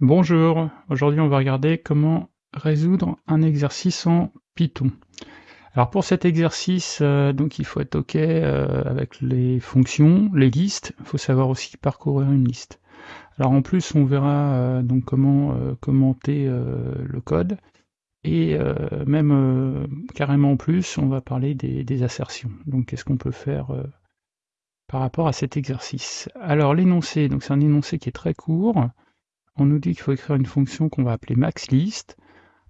Bonjour, aujourd'hui on va regarder comment résoudre un exercice en Python. Alors pour cet exercice, euh, donc il faut être OK euh, avec les fonctions, les listes, il faut savoir aussi parcourir une liste. Alors en plus on verra euh, donc comment commenter le code et même carrément en plus on va parler des, des assertions. Donc qu'est-ce qu'on peut faire par rapport à cet exercice? Alors l'énoncé, donc c'est un énoncé qui est très court, on nous dit qu'il faut écrire une fonction qu'on va appeler maxList.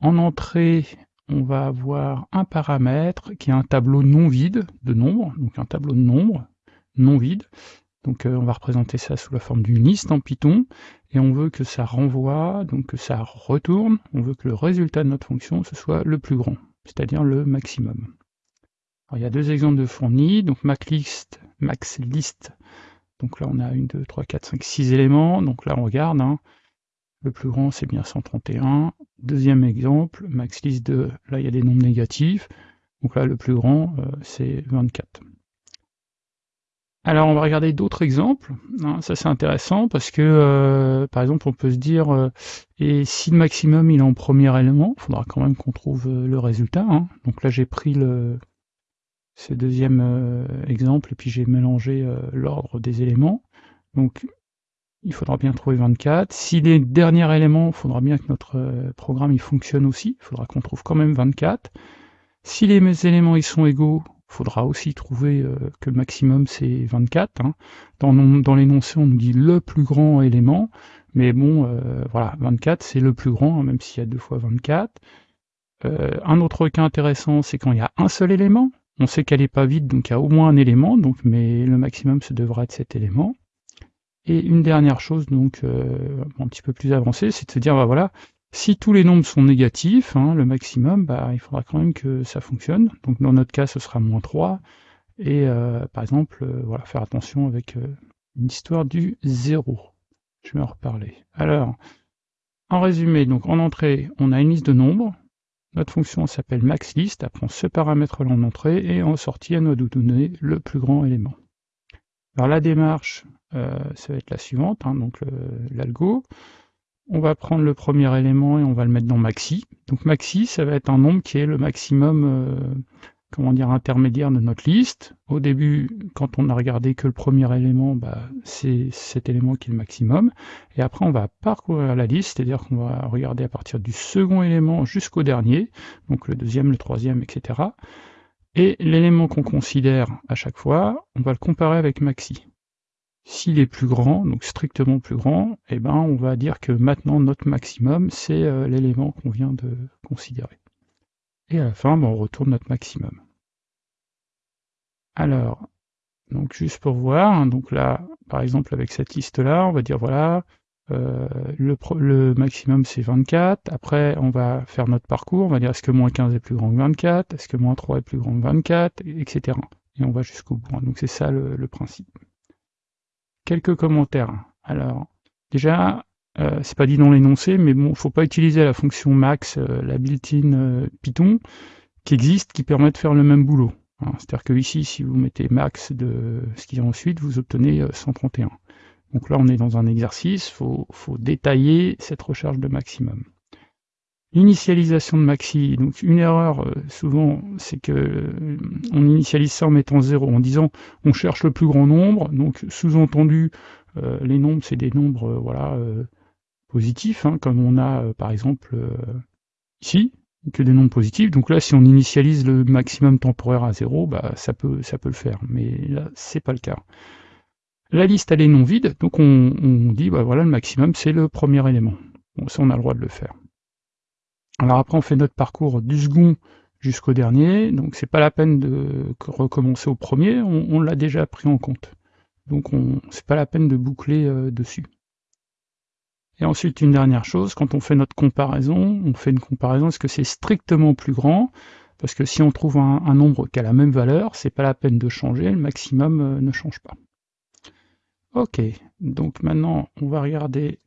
En entrée, on va avoir un paramètre qui est un tableau non vide de nombres, donc un tableau de nombres non vide. Donc euh, on va représenter ça sous la forme d'une liste en Python, et on veut que ça renvoie, donc que ça retourne, on veut que le résultat de notre fonction, ce soit le plus grand, c'est-à-dire le maximum. Il y a deux exemples de fournis, donc maxList, maxList, donc là on a 1, 2, 3, 4, 5, 6 éléments, donc là on regarde, hein, le plus grand, c'est bien 131. Deuxième exemple, max list de, là, il y a des nombres négatifs. Donc là, le plus grand, euh, c'est 24. Alors, on va regarder d'autres exemples. Hein, ça, c'est intéressant parce que, euh, par exemple, on peut se dire, euh, et si le maximum, il est en premier élément, il faudra quand même qu'on trouve le résultat. Hein. Donc là, j'ai pris le, ce deuxième exemple et puis j'ai mélangé l'ordre des éléments. Donc il faudra bien trouver 24. Si les derniers éléments, il faudra bien que notre euh, programme il fonctionne aussi, il faudra qu'on trouve quand même 24. Si les éléments ils sont égaux, il faudra aussi trouver euh, que le maximum c'est 24. Hein. Dans, l'énoncé, on nous dit le plus grand élément, mais bon, euh, voilà, 24 c'est le plus grand, hein, même s'il y a deux fois 24. un autre cas intéressant, c'est quand il y a un seul élément. On sait qu'elle n'est pas vide, donc il y a au moins un élément, donc, mais le maximum, ce devra être cet élément. Et une dernière chose, donc euh, un petit peu plus avancée, c'est de se dire, bah voilà, si tous les nombres sont négatifs, hein, le maximum, bah, il faudra quand même que ça fonctionne. Donc dans notre cas, ce sera moins 3. Et euh, par exemple, euh, voilà, faire attention avec une histoire du 0. Je vais en reparler. Alors, en résumé, donc en entrée, on a une liste de nombres. Notre fonction s'appelle maxList, elle prend ce paramètre-là en entrée, et en sortie, elle doit nous donner le plus grand élément. Alors la démarche, ça va être la suivante, hein, donc l'algo. On va prendre le premier élément et on va le mettre dans maxi. Donc maxi, ça va être un nombre qui est le maximum, euh, comment dire, intermédiaire de notre liste. Au début, quand on a regardé que le premier élément, bah, c'est cet élément qui est le maximum. Et après, on va parcourir la liste, c'est-à-dire qu'on va regarder à partir du second élément jusqu'au dernier, donc le deuxième, le troisième, etc. Et l'élément qu'on considère à chaque fois, on va le comparer avec maxi. S'il est plus grand, donc strictement plus grand, eh ben on va dire que maintenant notre maximum, c'est euh, l'élément qu'on vient de considérer. Et à la fin, ben, on retourne notre maximum. Alors, donc juste pour voir, hein, donc là, par exemple avec cette liste-là, on va dire voilà, euh, le, maximum c'est 24, après on va faire notre parcours, on va dire est-ce que moins 15 est plus grand que 24, est-ce que moins 3 est plus grand que 24, etc. Et on va jusqu'au bout. Hein. Donc c'est ça le, principe. Quelques commentaires. Alors, déjà, euh, c'est pas dit dans l'énoncé, mais bon, faut pas utiliser la fonction max, euh, la built-in Python, qui existe, qui permet de faire le même boulot. Hein. C'est-à-dire que ici, si vous mettez max de ce qui est ensuite, vous obtenez 131. Donc là, on est dans un exercice, faut, faut, détailler cette recherche de maximum. Initialisation de maxi, donc une erreur euh, souvent, c'est que euh, on initialise ça en mettant 0, en disant on cherche le plus grand nombre, donc sous-entendu, euh, les nombres, c'est des nombres voilà positifs, hein, comme on a par exemple ici, que des nombres positifs. Donc là, si on initialise le maximum temporaire à 0, bah, ça, peut, ça peut le faire, mais là, c'est pas le cas. La liste, elle est non vide, donc on, dit, bah voilà, le maximum, c'est le premier élément. Bon, ça, on a le droit de le faire. Alors après, on fait notre parcours du second jusqu'au dernier, donc c'est pas la peine de recommencer au premier, on, l'a déjà pris en compte. Donc c'est pas la peine de boucler euh, dessus. Et ensuite, une dernière chose, quand on fait notre comparaison, on fait une comparaison, est-ce que c'est strictement plus grand? Parce que si on trouve un, nombre qui a la même valeur, c'est pas la peine de changer, le maximum euh, ne change pas. Ok, donc maintenant on va regarder,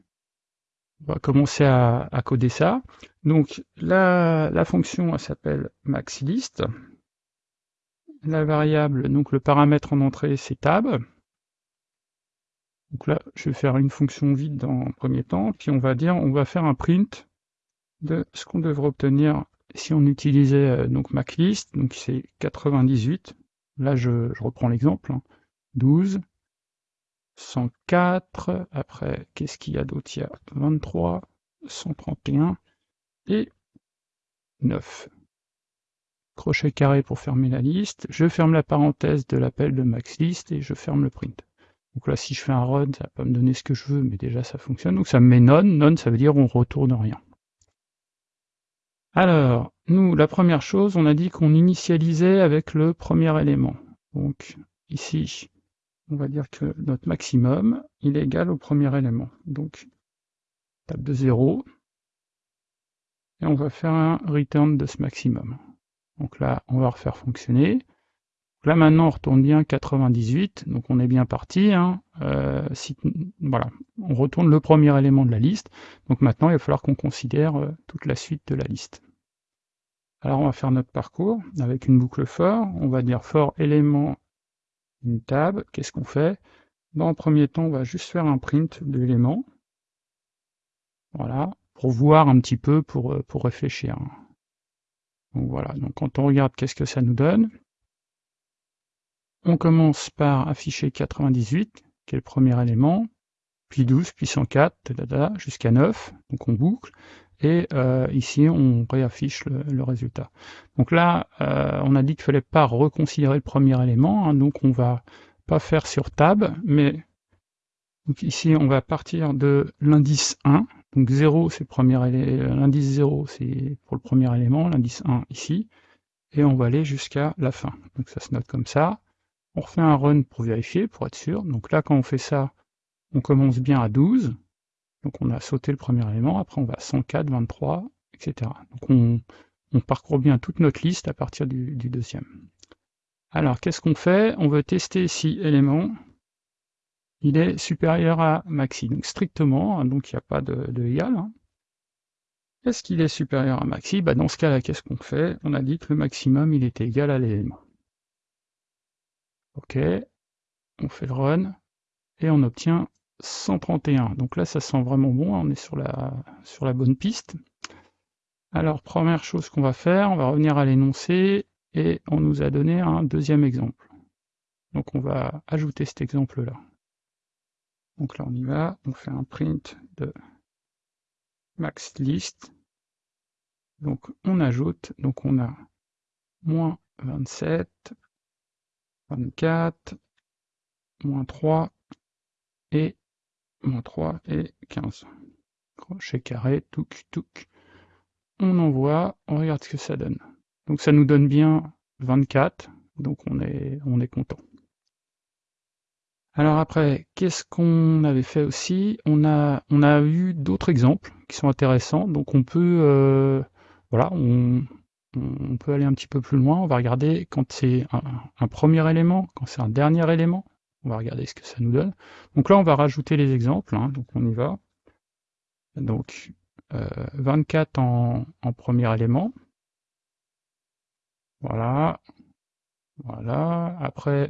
on va commencer à, coder ça. Donc la, la fonction s'appelle maxList. La variable, donc le paramètre en entrée c'est tab. Donc là, je vais faire une fonction vide dans premier temps, puis on va dire, on va faire un print de ce qu'on devrait obtenir si on utilisait euh, donc MacList, donc c'est 98. Là, je, reprends l'exemple. 12, 104, après, qu'est-ce qu'il y a d'autre? Il y a 23, 131 et 9. Crochet carré pour fermer la liste. Je ferme la parenthèse de l'appel de MaxList et je ferme le print. Donc là, si je fais un run, ça va pas me donner ce que je veux, mais déjà ça fonctionne. Donc ça me met none. None, ça veut dire on retourne rien. Alors, nous, la première chose, on a dit qu'on initialisait avec le premier élément. Donc ici, on va dire que notre maximum, il est égal au premier élément. Donc, table de 0, et on va faire un return de ce maximum. Donc là, on va refaire fonctionner. Là maintenant, on retourne bien 98, donc on est bien parti. Hein. Euh, voilà, on retourne le premier élément de la liste. Donc maintenant, il va falloir qu'on considère euh, toute la suite de la liste. Alors on va faire notre parcours avec une boucle for. On va dire for élément une table. Qu'est-ce qu'on fait? Dans le premier temps, on va juste faire un print de l'élément. Voilà, pour voir un petit peu, pour, euh, pour réfléchir. Donc voilà, donc quand on regarde qu'est-ce que ça nous donne, on commence par afficher 98, qui est le premier élément, puis 12, puis 104, jusqu'à 9, donc on boucle, et euh, ici on réaffiche le, résultat. Donc là, euh, on a dit qu'il fallait pas reconsidérer le premier élément, hein, donc on va pas faire sur tab, mais ici on va partir de l'indice 1, donc 0 c'est l'indice 0 c'est pour le premier élément, l'indice 1 ici, et on va aller jusqu'à la fin. Donc ça se note comme ça. On refait un run pour vérifier, pour être sûr. Donc là, quand on fait ça, on commence bien à 12. Donc on a sauté le premier élément, après on va à 104, 23, etc. Donc on, parcourt bien toute notre liste à partir du, deuxième. Alors qu'est-ce qu'on fait? On veut tester si élément il est supérieur à maxi. Donc strictement, hein, donc il n'y a pas de, égal. Hein. Est-ce qu'il est supérieur à maxi? Bah, Dans ce cas-là, qu'est-ce qu'on fait? On a dit que le maximum il était égal à l'élément. Ok, on fait le run et on obtient 131. Donc là, ça sent vraiment bon, on est sur la, sur la bonne piste. Alors, première chose qu'on va faire, on va revenir à l'énoncé et on nous a donné un deuxième exemple. Donc on va ajouter cet exemple-là. Donc là, on y va, on fait un print de max list. Donc on ajoute, donc on a moins 27, 24, moins 3 et moins 3 et 15. Crochet carré, touc, touc. On envoie, on regarde ce que ça donne. Donc ça nous donne bien 24, donc on est, on est content. Alors après, qu'est-ce qu'on avait fait aussi? On a, eu d'autres exemples qui sont intéressants, donc on peut, euh, voilà, on, on peut aller un petit peu plus loin, on va regarder quand c'est un, premier élément, quand c'est un dernier élément, on va regarder ce que ça nous donne. Donc là, on va rajouter les exemples, hein, donc on y va. Donc, 24 euh, en, premier élément. Voilà. Voilà. Après,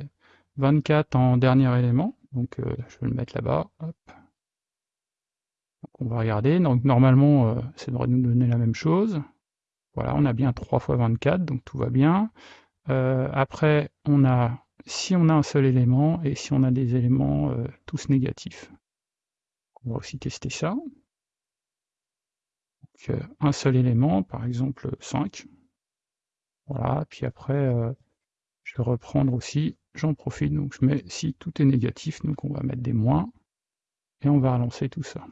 24 en dernier élément. Donc, euh, je vais le mettre là-bas. on va regarder. Donc, normalement, euh, ça devrait nous donner la même chose. Voilà, on a bien 3 fois 24, donc tout va bien. Euh, après, on a si on a un seul élément et si on a des éléments euh, tous négatifs. On va aussi tester ça. Euh, un seul élément, par exemple 5. Voilà, puis après, je vais reprendre aussi, j'en profite, donc je mets si tout est négatif, donc on va mettre des moins, et on va relancer tout ça.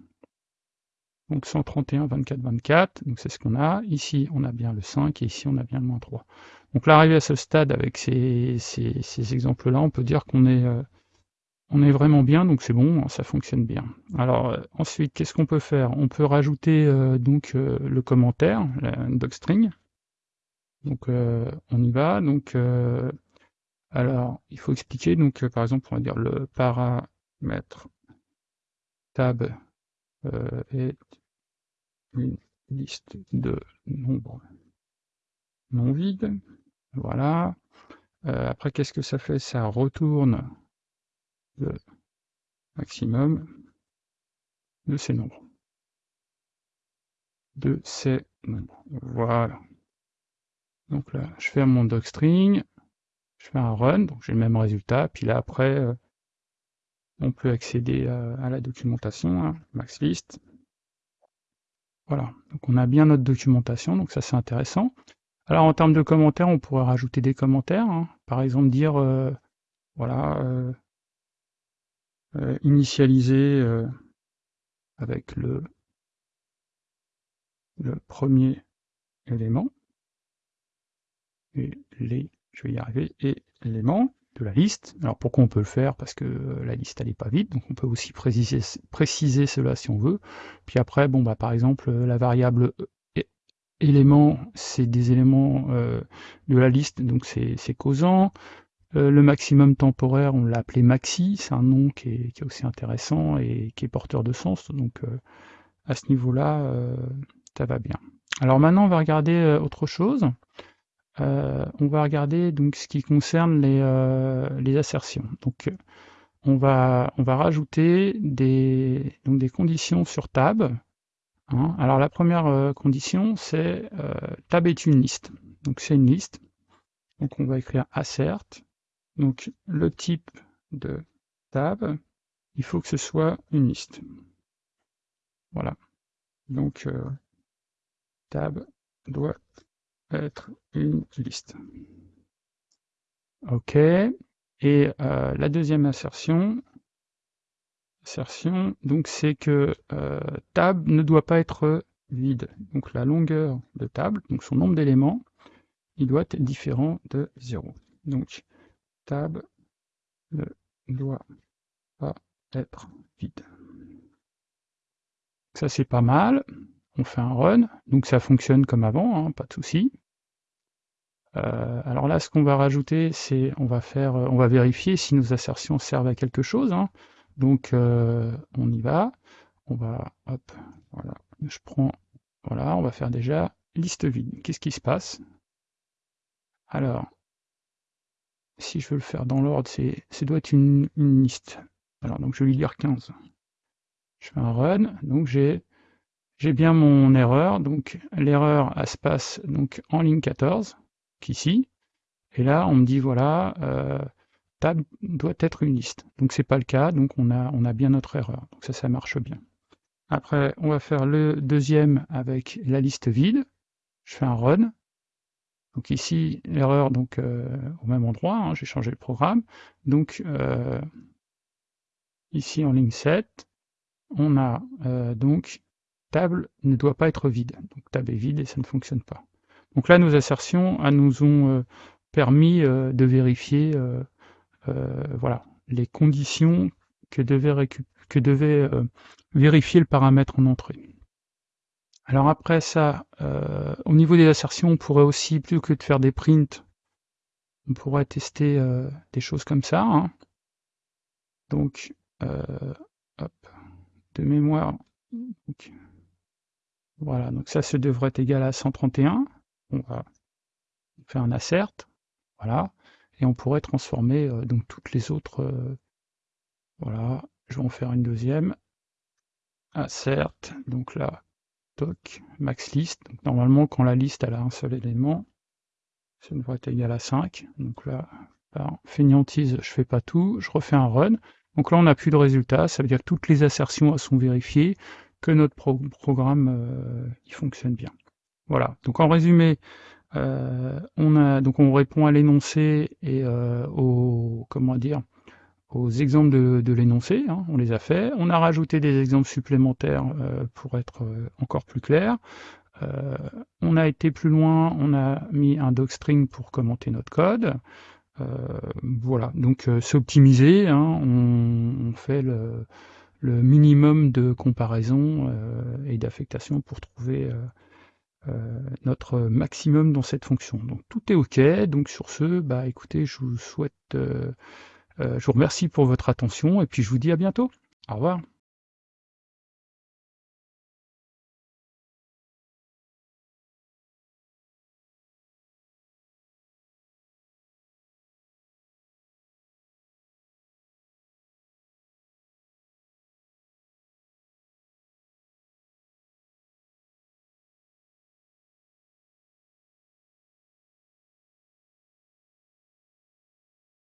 Donc 131, 24, 24, donc c'est ce qu'on a. Ici, on a bien le 5 et ici, on a bien le moins 3. Donc là, arrivé à ce stade avec ces, exemples-là, on peut dire qu'on est, euh, on est vraiment bien, donc c'est bon, ça fonctionne bien. Alors euh, ensuite, qu'est-ce qu'on peut faire? On peut rajouter euh, donc le commentaire, la docstring. Donc on y va. Donc alors, il faut expliquer. Donc par exemple, on va dire le paramètre tab est une liste de nombres non vides. Voilà. Euh, après, qu'est-ce que ça fait? Ça retourne le maximum de ces nombres. De ces nombres. Voilà. Donc là, je fais mon docstring, je fais un run, donc j'ai le même résultat, puis là après, euh, on peut accéder à, la documentation, hein, maxlist. Voilà, donc on a bien notre documentation, donc ça c'est intéressant. Alors en termes de commentaires, on pourrait rajouter des commentaires, hein. par exemple dire, euh, voilà, euh, euh, initialiser avec le, premier élément, et les, je vais y arriver, et éléments de la liste. Alors pourquoi on peut le faire? Parce que euh, la liste n'est pas vide, donc on peut aussi préciser, préciser cela si on veut. Puis après, bon bah par exemple euh, la variable euh, élément, c'est des éléments de la liste, donc c'est causant. le maximum temporaire, on l'a appelé maxi, c'est un nom qui est, aussi intéressant et qui est porteur de sens, donc à ce niveau-là, ça va bien. Alors maintenant, on va regarder autre chose. Euh, on va regarder donc ce qui concerne les, euh, assertions. Donc on va, on va rajouter des, donc des conditions sur tab. Hein. Alors la première euh, condition, c'est tab est une liste. Donc c'est une liste. Donc on va écrire assert. Donc le type de tab, il faut que ce soit une liste. Voilà. Donc tab doit être une liste. OK. Et euh, la deuxième assertion, donc c'est que euh, tab ne doit pas être vide. Donc la longueur de table, donc son nombre d'éléments, il doit être différent de 0. Donc tab ne doit pas être vide. Ça c'est pas mal. On fait un run, donc ça fonctionne comme avant, hein, pas de souci. Euh, alors là, ce qu'on va rajouter, c'est on va faire, on va vérifier si nos assertions servent à quelque chose. Hein. Donc euh, on y va, on va, hop, voilà, je prends, voilà, on va faire déjà liste vide. Qu'est-ce qui se passe? Alors, si je veux le faire dans l'ordre, c'est, ça doit être une, liste. Alors donc je vais lui dire 15. Je fais un run, donc j'ai j'ai bien mon erreur, donc l'erreur se passe donc en ligne 14 ici. Et là, on me dit, voilà, euh, table doit être une liste. Donc c'est pas le cas, donc on a, on a bien notre erreur. Donc ça, ça marche bien. Après, on va faire le deuxième avec la liste vide. Je fais un run. Donc ici, l'erreur donc euh, au même endroit, hein, j'ai changé le programme. Donc euh, ici en ligne 7, on a donc table ne doit pas être vide. Donc table est vide et ça ne fonctionne pas. Donc là, nos assertions nous ont euh, permis euh, de vérifier euh, voilà, les conditions que devait, vérifier le paramètre en entrée. Alors après ça, au niveau des assertions, on pourrait aussi, plus que de faire des prints, on pourrait tester des choses comme ça. Hein. Donc, hop, de mémoire. voilà, donc ça, ça devrait être égal à 131 on va faire un assert, voilà, et on pourrait transformer euh, donc toutes les autres, euh, voilà, je vais en faire une deuxième, assert, donc là, toc, max list, donc normalement quand la liste elle a un seul élément, ça devrait être égal à 5, donc là, par fainéantise, je fais pas tout, je refais un run, donc là on n'a plus de résultat, ça veut dire que toutes les assertions sont vérifiées, que notre programme euh, fonctionne bien. Voilà. Donc en résumé, euh, on donc on répond à l'énoncé et euh, aux comment dire aux exemples de, l'énoncé, hein, on les a fait. On a rajouté des exemples supplémentaires euh, pour être encore plus clair. on a été plus loin, on a mis un docstring pour commenter notre code. voilà, donc c'est optimisé, hein, on, fait le, le, minimum de comparaison et d'affectation pour trouver notre maximum dans cette fonction. Donc tout est OK. Donc sur ce, bah écoutez, je vous souhaite, euh, euh, je vous remercie pour votre attention et puis je vous dis à bientôt. Au revoir.